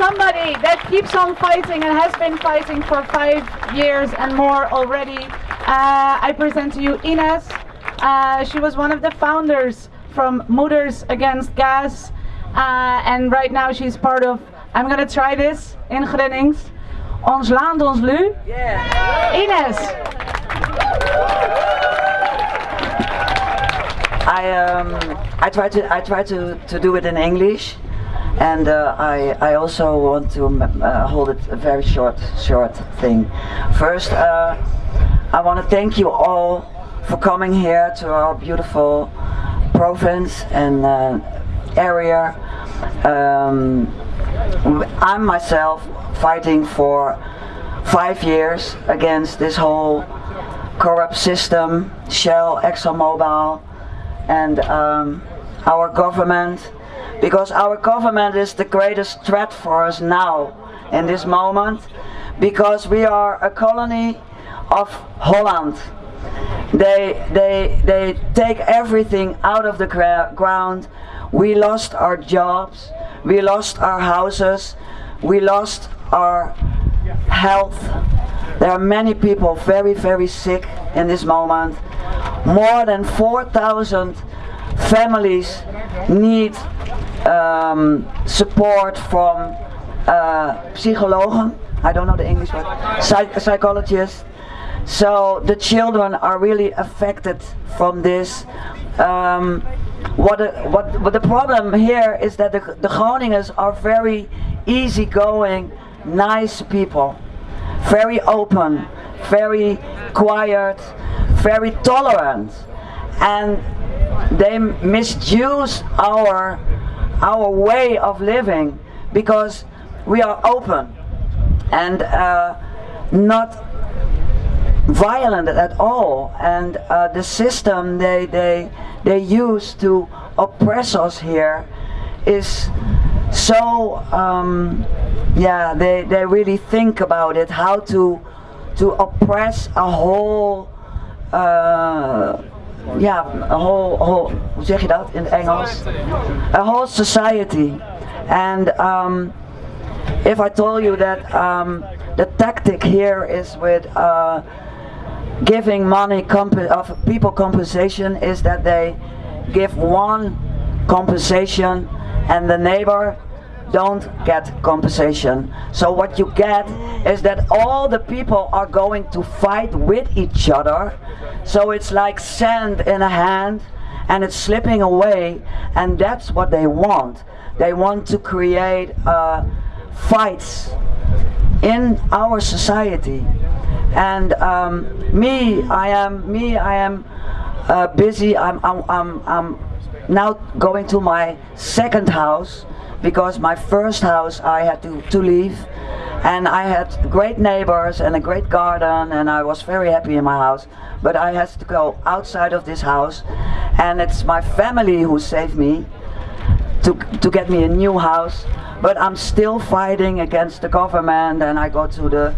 somebody that keeps on fighting and has been fighting for five years and more already, uh, I present to you Ines. Uh, she was one of the founders from Moeders Against Gas, uh, and right now she's part of. I'm gonna try this in Gronings. Ons land, ons lu. Yeah. Ines. I um I try to I try to, to do it in English, and uh, I I also want to uh, hold it a very short short thing. First, uh, I want to thank you all for coming here to our beautiful province and uh, area. Um, I'm myself fighting for five years against this whole corrupt system, Shell, ExxonMobil, and um, our government, because our government is the greatest threat for us now, in this moment, because we are a colony of Holland. They, they, they take everything out of the ground. We lost our jobs, we lost our houses, we lost our health. There are many people very, very sick in this moment. More than 4,000 families need um, support from uh, psychologen. I don't know the English word. Psych psychologists. So the children are really affected from this. Um, what, a, what, what the problem here is that the, the Groningers are very easygoing, nice people, very open, very quiet, very tolerant, and they misuse our our way of living because we are open and uh, not violent at all. And uh, the system they they they use to oppress us here is so um, yeah they they really think about it how to to oppress a whole uh, ja, a whole, whole, hoe zeg je dat in het Engels? A whole society. And um, if I told you that um, the tactic here is with uh, giving money of people compensation is that they give one compensation and the neighbor don't get compensation. So what you get is that all the people are going to fight with each other. So it's like sand in a hand and it's slipping away and that's what they want. They want to create uh, fights in our society. And um, me, I am me, I am uh, busy. I'm, I'm, I'm, I'm now going to my second house because my first house I had to, to leave. And I had great neighbors and a great garden and I was very happy in my house. But I had to go outside of this house and it's my family who saved me to, to get me a new house. But I'm still fighting against the government and I go to the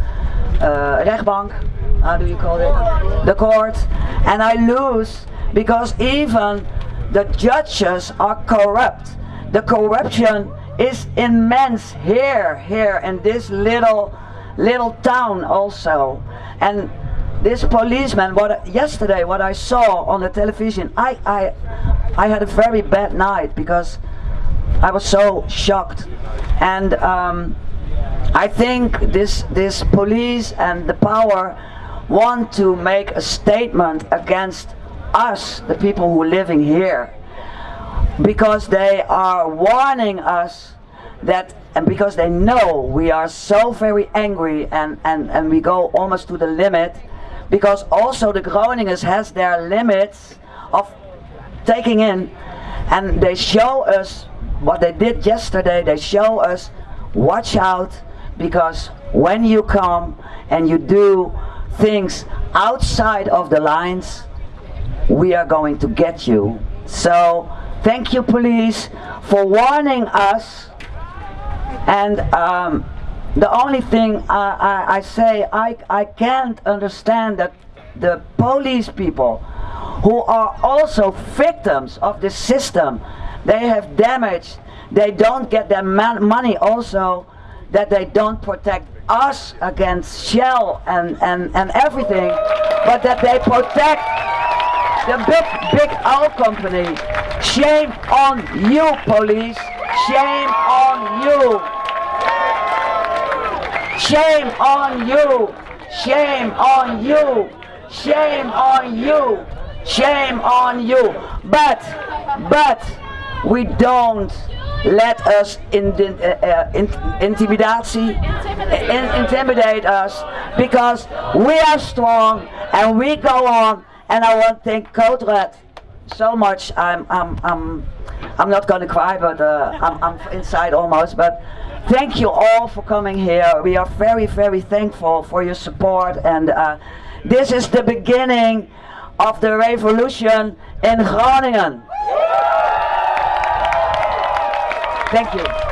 uh, rechtbank how do you call it? The court. And I lose because even the judges are corrupt the corruption is immense here, here in this little, little town also. And this policeman, what yesterday, what I saw on the television, I, I, I had a very bad night because I was so shocked. And um, I think this, this police and the power want to make a statement against us, the people who are living here because they are warning us that and because they know we are so very angry and, and, and we go almost to the limit because also the Groningers has their limits of taking in and they show us what they did yesterday. They show us watch out because when you come and you do things outside of the lines we are going to get you. So Thank you, police, for warning us. And um, the only thing I, I, I say, I, I can't understand that the police people who are also victims of the system, they have damaged, they don't get their money also that they don't protect us against Shell and, and, and everything, but that they protect the big, big oil company. Shame on you, police. Shame on you. Shame on you. Shame on you. Shame on you. Shame on you. But, but, we don't let us in, uh, uh, in, in, intimidate us because we are strong and we go on and I want to thank Code Red so much. I'm, I'm, I'm, I'm not gonna cry, but uh, I'm, I'm inside almost. But thank you all for coming here. We are very, very thankful for your support, and uh, this is the beginning of the revolution in Groningen. Thank you.